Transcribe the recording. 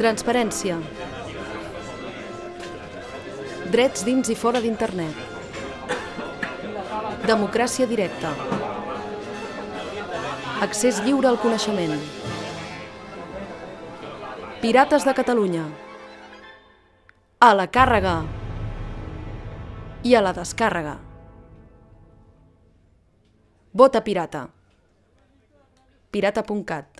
Transparència. Drets dins i fora d'internet. Democràcia directa. Accés lliure al coneixement. Pirates de Catalunya. A la càrrega i a la descàrrega. Vota pirata. pirata.cat